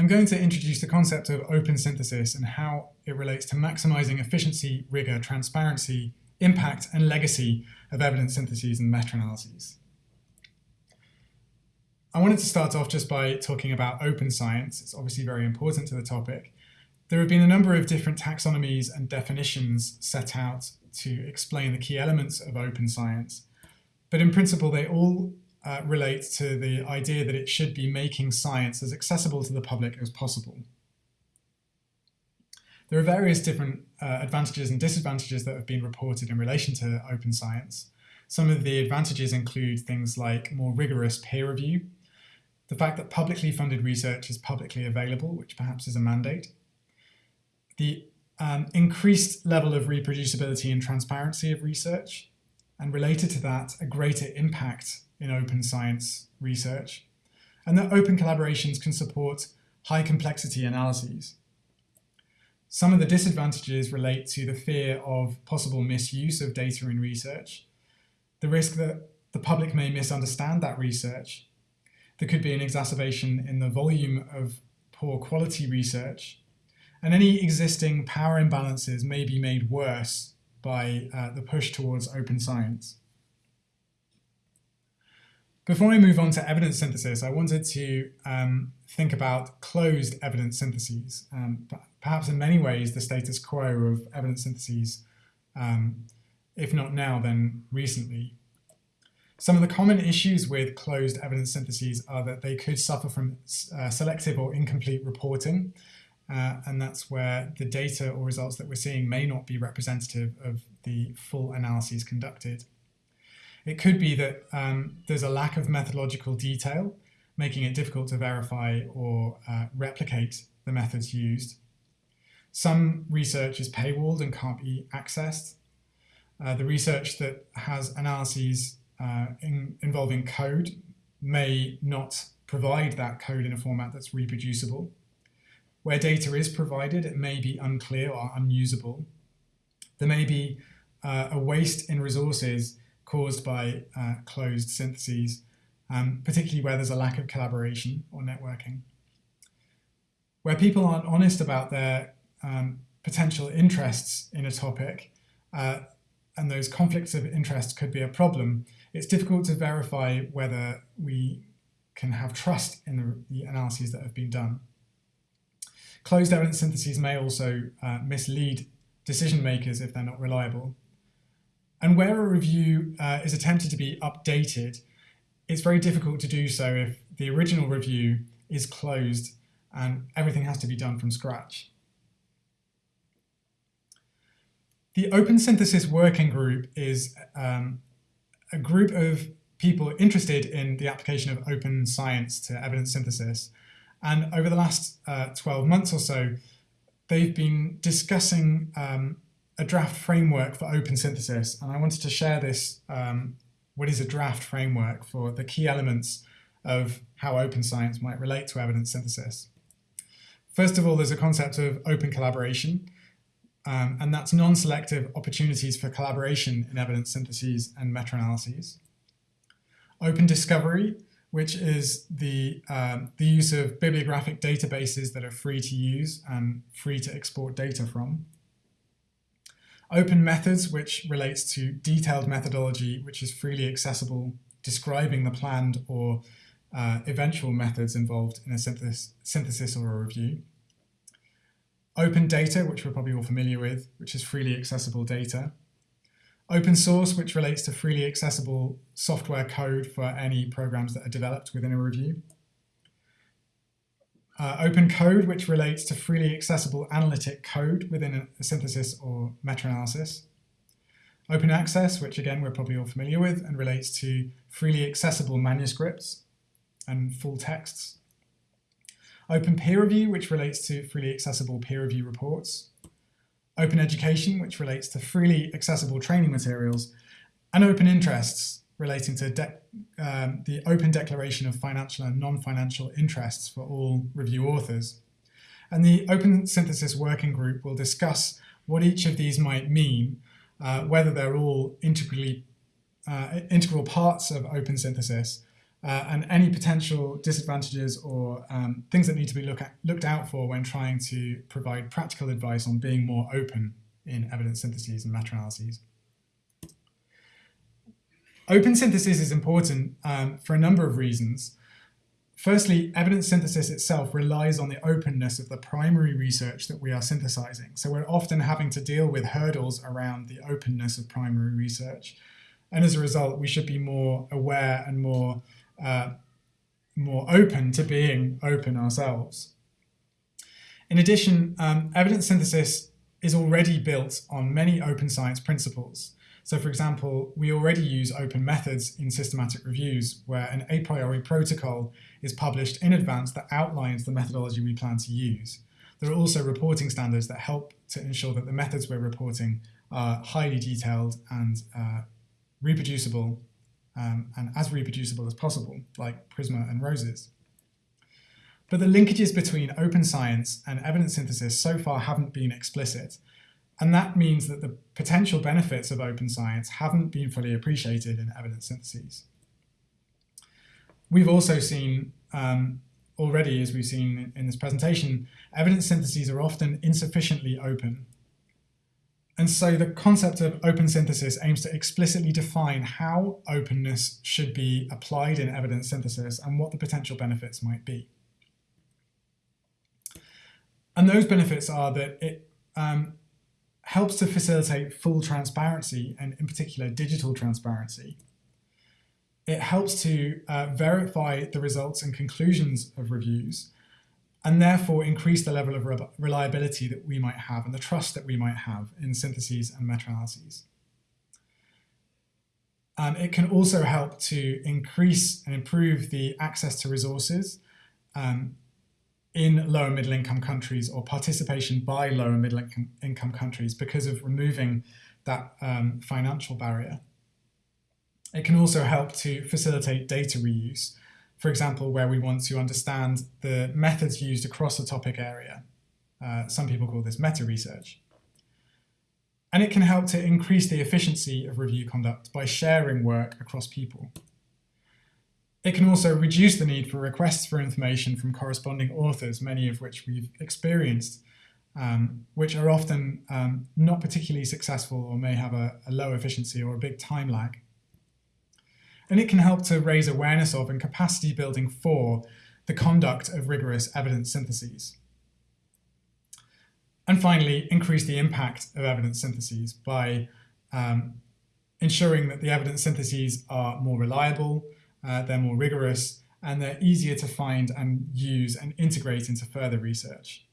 I'm going to introduce the concept of open synthesis and how it relates to maximizing efficiency, rigor, transparency, impact, and legacy of evidence syntheses and meta-analyses. I wanted to start off just by talking about open science. It's obviously very important to the topic. There have been a number of different taxonomies and definitions set out to explain the key elements of open science. But in principle, they all uh, relate to the idea that it should be making science as accessible to the public as possible. There are various different uh, advantages and disadvantages that have been reported in relation to open science. Some of the advantages include things like more rigorous peer review, the fact that publicly funded research is publicly available, which perhaps is a mandate, the um, increased level of reproducibility and transparency of research, and related to that, a greater impact in open science research, and that open collaborations can support high complexity analyses. Some of the disadvantages relate to the fear of possible misuse of data in research, the risk that the public may misunderstand that research, there could be an exacerbation in the volume of poor quality research, and any existing power imbalances may be made worse by uh, the push towards open science. Before I move on to evidence synthesis, I wanted to um, think about closed evidence syntheses. Um, perhaps in many ways, the status quo of evidence syntheses, um, if not now, then recently. Some of the common issues with closed evidence syntheses are that they could suffer from uh, selective or incomplete reporting, uh, and that's where the data or results that we're seeing may not be representative of the full analyses conducted. It could be that um, there's a lack of methodological detail, making it difficult to verify or uh, replicate the methods used. Some research is paywalled and can't be accessed. Uh, the research that has analyses uh, in, involving code may not provide that code in a format that's reproducible. Where data is provided, it may be unclear or unusable. There may be uh, a waste in resources caused by uh, closed syntheses, um, particularly where there's a lack of collaboration or networking. Where people aren't honest about their um, potential interests in a topic, uh, and those conflicts of interest could be a problem, it's difficult to verify whether we can have trust in the, the analyses that have been done. Closed evidence syntheses may also uh, mislead decision makers if they're not reliable. And where a review uh, is attempted to be updated, it's very difficult to do so if the original review is closed and everything has to be done from scratch. The Open Synthesis Working Group is um, a group of people interested in the application of open science to evidence synthesis. And over the last uh, 12 months or so, they've been discussing um, a draft framework for open synthesis. And I wanted to share this, um, what is a draft framework for the key elements of how open science might relate to evidence synthesis. First of all, there's a concept of open collaboration, um, and that's non-selective opportunities for collaboration in evidence syntheses and meta-analyses. Open discovery, which is the, um, the use of bibliographic databases that are free to use and free to export data from. Open methods, which relates to detailed methodology, which is freely accessible, describing the planned or uh, eventual methods involved in a synthesis, synthesis or a review. Open data, which we're probably all familiar with, which is freely accessible data. Open source, which relates to freely accessible software code for any programs that are developed within a review. Uh, open code, which relates to freely accessible analytic code within a synthesis or meta-analysis. Open access, which again we're probably all familiar with and relates to freely accessible manuscripts and full texts. Open peer review, which relates to freely accessible peer review reports. Open education, which relates to freely accessible training materials. And open interests, relating to um, the open declaration of financial and non-financial interests for all review authors. And the Open Synthesis Working Group will discuss what each of these might mean, uh, whether they're all integrally, uh, integral parts of open synthesis, uh, and any potential disadvantages or um, things that need to be look at, looked out for when trying to provide practical advice on being more open in evidence syntheses and meta-analyses. Open synthesis is important um, for a number of reasons. Firstly, evidence synthesis itself relies on the openness of the primary research that we are synthesizing. So we're often having to deal with hurdles around the openness of primary research. And as a result, we should be more aware and more uh, more open to being open ourselves. In addition, um, evidence synthesis is already built on many open science principles. So for example, we already use open methods in systematic reviews where an a priori protocol is published in advance that outlines the methodology we plan to use. There are also reporting standards that help to ensure that the methods we're reporting are highly detailed and uh, reproducible um, and as reproducible as possible, like Prisma and Roses. But the linkages between open science and evidence synthesis so far haven't been explicit, and that means that the potential benefits of open science haven't been fully appreciated in evidence syntheses. We've also seen um, already, as we've seen in this presentation, evidence syntheses are often insufficiently open and so the concept of open synthesis aims to explicitly define how openness should be applied in evidence synthesis and what the potential benefits might be. And those benefits are that it um, helps to facilitate full transparency and in particular digital transparency. It helps to uh, verify the results and conclusions of reviews and therefore increase the level of re reliability that we might have and the trust that we might have in syntheses and meta-analyses. Um, it can also help to increase and improve the access to resources um, in lower middle income countries or participation by lower middle income, income countries because of removing that um, financial barrier. It can also help to facilitate data reuse for example, where we want to understand the methods used across a topic area. Uh, some people call this meta-research. And it can help to increase the efficiency of review conduct by sharing work across people. It can also reduce the need for requests for information from corresponding authors, many of which we've experienced, um, which are often um, not particularly successful or may have a, a low efficiency or a big time lag and it can help to raise awareness of and capacity building for the conduct of rigorous evidence syntheses. And finally, increase the impact of evidence syntheses by um, ensuring that the evidence syntheses are more reliable, uh, they're more rigorous, and they're easier to find and use and integrate into further research.